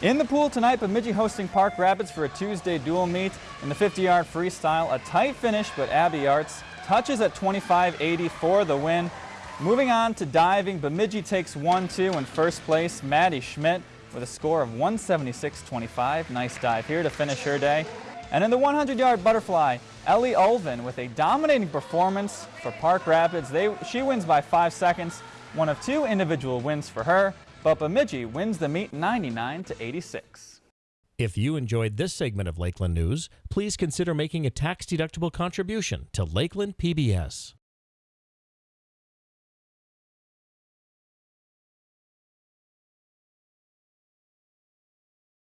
In the pool tonight, Bemidji hosting Park Rapids for a Tuesday dual meet. In the 50-yard freestyle, a tight finish, but Abby Arts touches at 25.80 for the win. Moving on to diving, Bemidji takes 1-2 in first place. Maddie Schmidt with a score of 176.25. Nice dive here to finish her day. And in the 100-yard butterfly, Ellie Ulvin with a dominating performance for Park Rapids. They, she wins by five seconds, one of two individual wins for her, but Bemidji wins the meet 99 to 86. If you enjoyed this segment of Lakeland News, please consider making a tax-deductible contribution to Lakeland PBS.